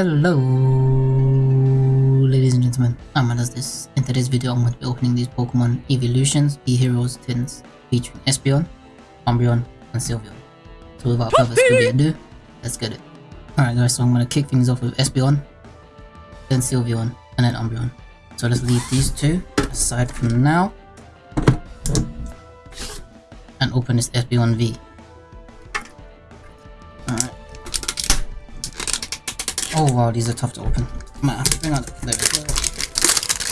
Hello, ladies and gentlemen, I'm this. In today's video, I'm going to be opening these Pokemon Evolutions E-Heroes tins featuring Espeon, Umbreon, and Sylveon. So without further ado, let's get it. Alright guys, so I'm going to kick things off with Espeon, then Sylveon, and then Umbreon. So let's leave these two aside for now. And open this Espeon V. Oh wow, these are tough to open. Might have to bring out the.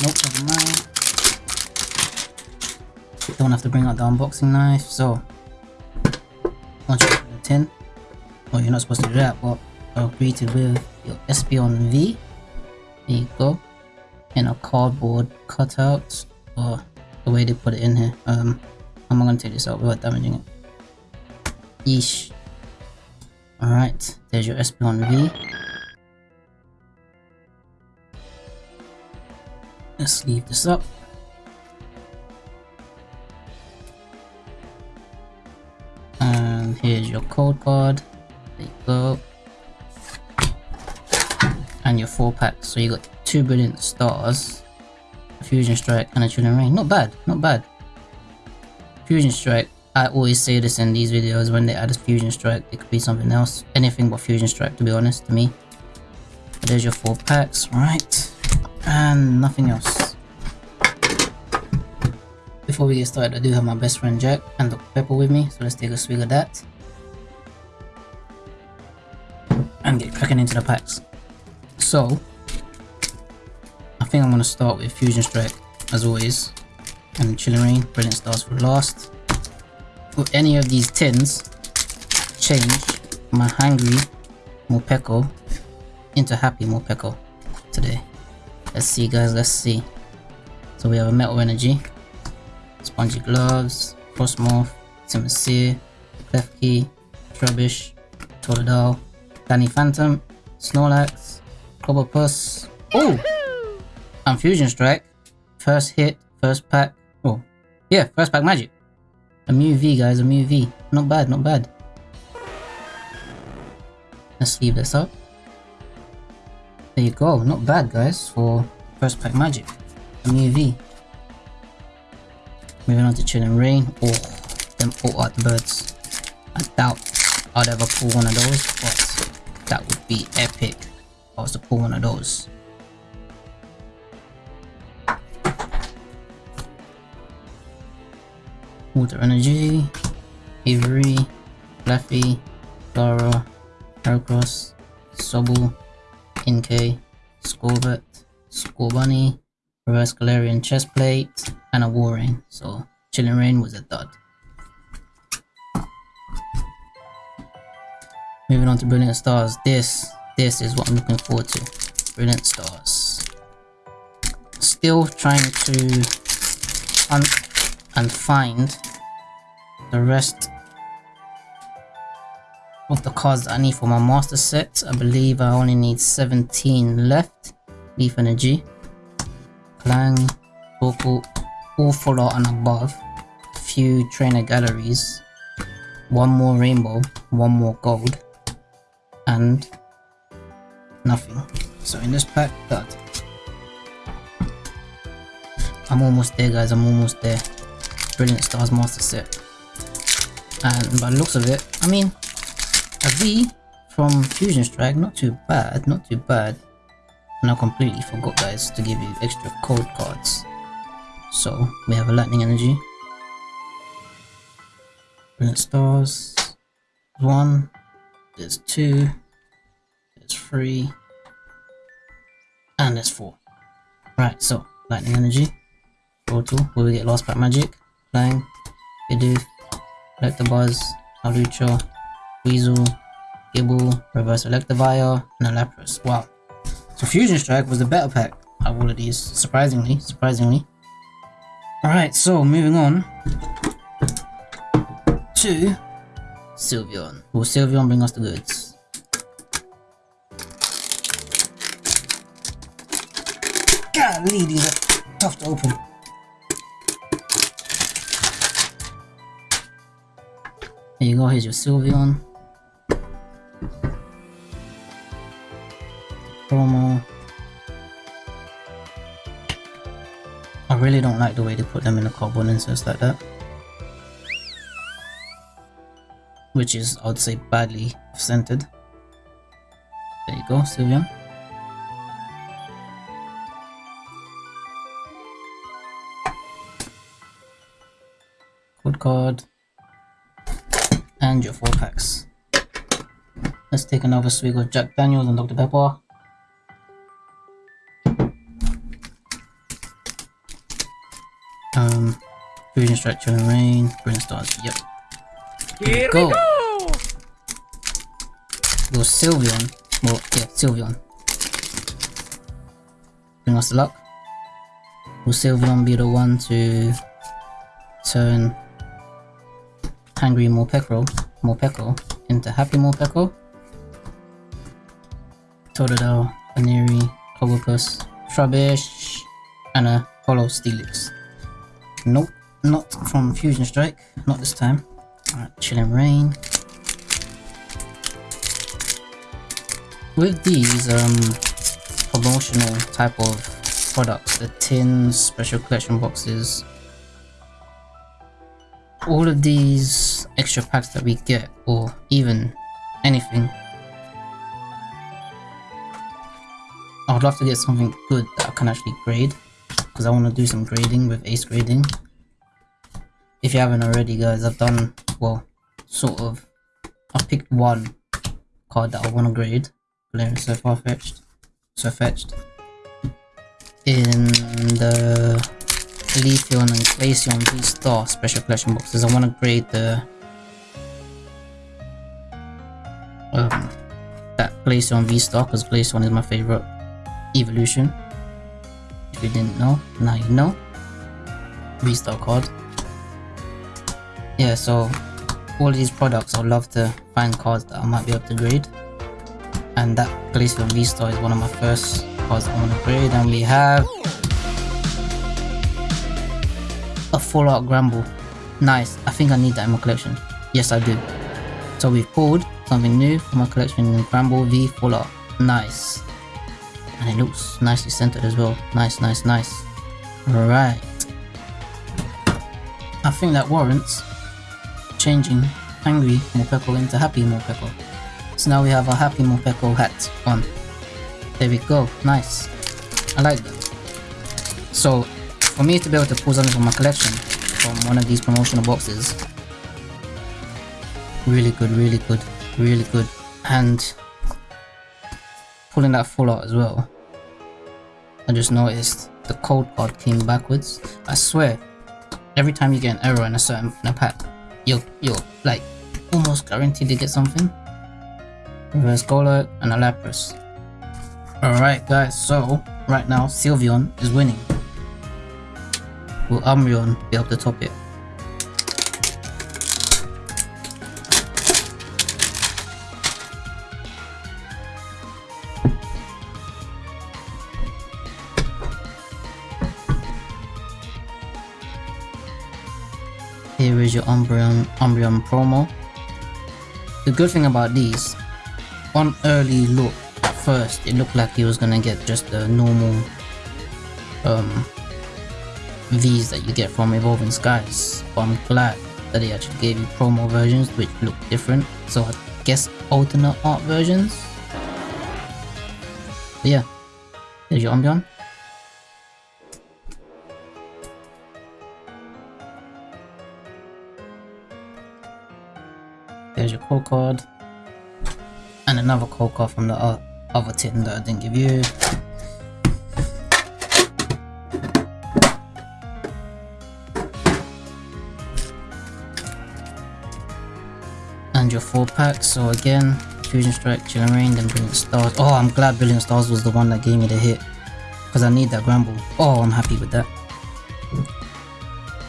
Nope, never mind. Don't have to bring out the unboxing knife, so open the tin, well you're not supposed to do that, but I'll greet it with your Espeon V. There you go. In a cardboard cutout, or the way they put it in here. Um, I'm not gonna take this out without damaging it. Yeesh. Alright, there's your Espeon V. Let's leave this up. And here's your code card. There you go. And your four packs. So you got two brilliant stars, fusion strike, and a chilling reign. Not bad, not bad. Fusion strike. I always say this in these videos when they add a fusion strike, it could be something else. Anything but fusion strike to be honest to me. There's your four packs, right? And nothing else. Before we get started, I do have my best friend Jack and Dr. Pepper with me, so let's take a swig of that. And get cracking into the packs. So, I think I'm going to start with Fusion Strike, as always. And Chilling Reign, Brilliant Stars for last. With any of these tins, change my Hungry Morpeko into Happy Morpeko today. Let's see guys, let's see. So we have a Metal Energy, Spongy Gloves, Frosmoth, Simisear, Klefki, Trubbish, Totodile, Danny Phantom, Snorlax, Clobbopus, oh! And Fusion Strike. First hit, first pack, oh, yeah, first pack magic. A Mew V guys, a Mew V. Not bad, not bad. Let's leave this up. There you go, not bad guys for first pack magic. A Mew V. Moving on to Chilling Reign. Oh, them all art birds. I doubt I'd ever pull one of those, but that would be epic if I was to pull one of those. Water Energy, Avery, Fluffy, Dara, Heracross, Sobble, Inkay, Scorvet, Scorbunny, Reverse Galarian Chestplate, and a Walrein. So Chilling Reign was a dud. Moving on to Brilliant Stars. This, this is what I'm looking forward to. Brilliant Stars. Still trying to hunt and find the rest of the cards that I need for my master set. I believe I only need 17 left. Leaf Energy, Klang, Torkoal, all full and above. Few trainer galleries. One more rainbow, one more gold. And nothing. So in this pack, that. I'm almost there guys, I'm almost there. Brilliant Stars Master Set. And by the looks of it, I mean, a V from Fusion Strike, not too bad, not too bad. And I completely forgot guys to give you extra code cards. So we have a lightning energy. Brilliant stars. One. There's two. There's three. And there's four. Right, so lightning energy. Total. Will we get lost pack magic? Flying. Bidoof. Electabuzz. Alucha. Weasel. Gible. Reverse Electivire. And a Lapras. Wow. So Fusion Strike was the better pack of all of these. Surprisingly. Surprisingly. Alright, so moving on to Sylveon. Will Sylveon bring us the goods? Golly, these are tough to open. There you go, here's your Sylveon. I really don't like the way they put them in the inserts like that. Which is, I would say, badly centered. There you go, Sylveon. Code card. And your four packs. Let's take another swig of Jack Daniels and Dr. Pepper. Structure and Rain, Green Stars, yep. Here Go. we go! Go Sylveon. Well, yeah, Sylveon. Bring us the luck. Will Sylveon be the one to turn Angry Morpeko, Morpeko into Happy Morpeko? Totodile, Aniri, Clobbopus, Trubbish, and a Hollow Steelix. Nope, not from Fusion Strike, not this time. Alright, Chilling Reign. With these um, promotional type of products, the tins, special collection boxes, all of these extra packs that we get, or even anything, I would love to get something good that I can actually grade, because I want to do some grading with ace grading. If you haven't already guys, I've done, well, sort of, I've picked one card that I want to grade. Galarian so far fetched. Sirfetch'd. In the Leafeon and Glaceon V-Star special collection boxes, I want to grade the um, that Glaceon V-Star because Glaceon is my favorite evolution. If you didn't know, now you know. V-Star card. Yeah, so all these products, I'd love to find cards that I might be able to grade. And that Glaceon V-Star is one of my first cards I want to grade. And we have a full art Granbull. Nice. I think I need that in my collection. Yes, I do. So we've pulled something new from my collection Granbull V full art. Nice. And it looks nicely centered as well. Nice, nice, nice. Alright. I think that warrants changing Angry Morpeko into Happy Morpeko. So now we have a Happy Morpeko hat on. There we go. Nice. I like that. So for me to be able to pull something from my collection from one of these promotional boxes really good really good really good and pulling that full out as well I just noticed the code card came backwards I swear every time you get an error in a certain in a pack you're like almost guaranteed to get something. Reverse Golurk and a Lapras. Alright guys so right now Sylveon is winning. Will Umbreon be able to top it? Here is your Umbreon, Umbreon promo. The good thing about these, on early look, at first it looked like he was gonna get just the normal um, V's that you get from Evolving Skies, but I'm glad that they actually gave you promo versions which look different, so I guess alternate art versions? But yeah, there's your Umbreon. Code card. And another code card from the other tin that I didn't give you. and your four packs. So again, Fusion Strike, Chilling Reign, then Brilliant Stars. Oh, I'm glad Brilliant Stars was the one that gave me the hit. Because I need that Granbull. Oh, I'm happy with that.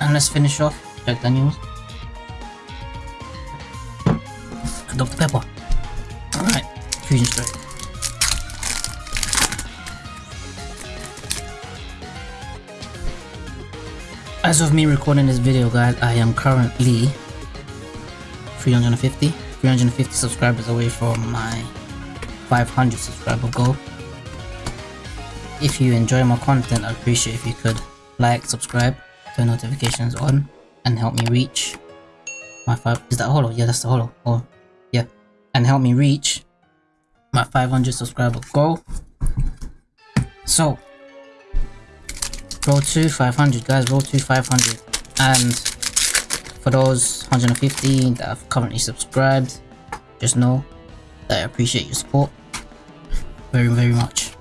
And let's finish off Jack Daniels. Dr. Pepper. Alright, Fusion Strike. As of me recording this video guys, I am currently 350 350 subscribers away from my 500 subscriber goal if you enjoy my content, I'd appreciate if you could like, subscribe, turn notifications on, and help me reach my five. Is that hollow? Yeah, that's the hollow. Oh, and help me reach my 500 subscriber goal. So, roll to 500, guys. Roll to 500, and for those 150 that have currently subscribed, just know that I appreciate your support very, very much.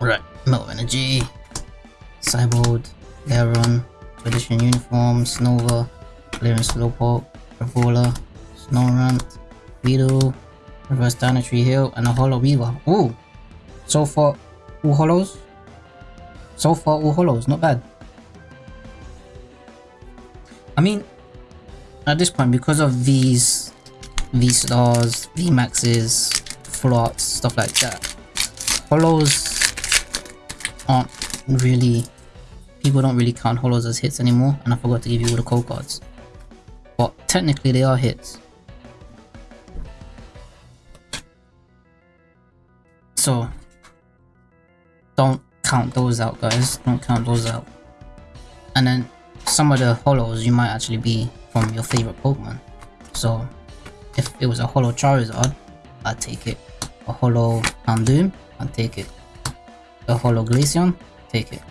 Right, Metal Energy, Cyborg, Leron, Tradition Uniforms, Nova, Clearance Slowpoke, Revola, Snorunt, Beetle, Reverse down a Tree Hill, and a Hollow Weaver. Ooh! So far, all hollows? So far, all hollows, not bad. I mean, at this point, because of these V-Stars, V-Maxes, Floats, stuff like that, hollows aren't really people don't really count hollows as hits anymore and I forgot to give you all the code cards. But technically they are hits. So don't count those out guys, don't count those out. And then some of the hollows you might actually be from your favorite Pokemon. So if it was a hollow Charizard, I'd take it. A hollow Houndoom, I'd take it. A hollow Glaceon, take it.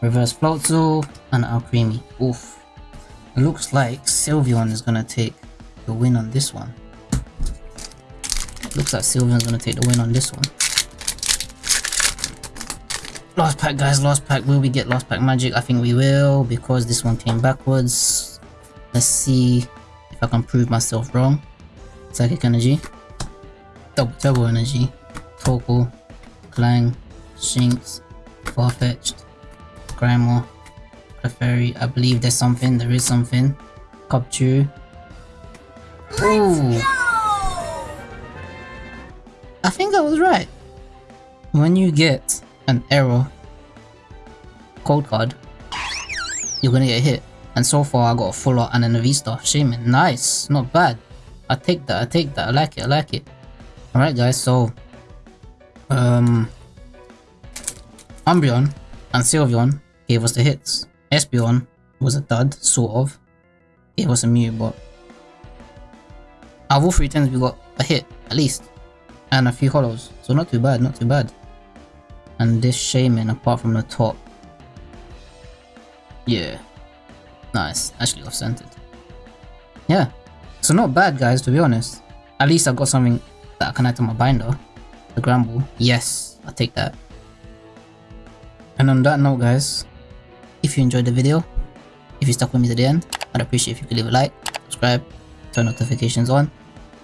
Reverse Floatzel and Alcremie. Oof. It looks like Sylveon is gonna take the win on this one. Looks like Sylveon's gonna take the win on this one. Last pack guys, last pack. Will we get last pack magic? I think we will because this one came backwards. Let's see if I can prove myself wrong. Psychic energy. Double turbo energy. Torkoal. Klang. Shinx. Farfetch'd. Clefairy. I believe there's something. There is something. Cubchoo. Ooh. I think I was right. When you get an error code card, you're gonna get hit. And so far I got a full art and then a V-Star. Shaymin. Nice. Not bad. I take that. I take that. I like it. I like it. Alright guys, so um Umbreon and Sylveon gave us the hits. Espeon was a dud, sort of. Gave us a mute, but out of all three times we got a hit, at least. And a few hollows. So not too bad, not too bad. And this Shaymin apart from the top. Yeah. Nice. Actually off-centered. Yeah. So not bad, guys, to be honest. At least I got something that I can add to my binder. The Granbull. Yes, I'll take that. And on that note, guys, if you enjoyed the video, if you stuck with me to the end, I'd appreciate if you could leave a like, subscribe, turn notifications on,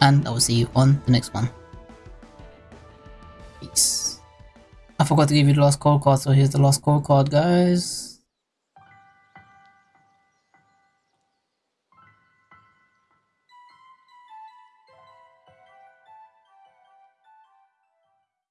and I will see you on the next one. I forgot to give you the last code card, so here's the last code card, guys.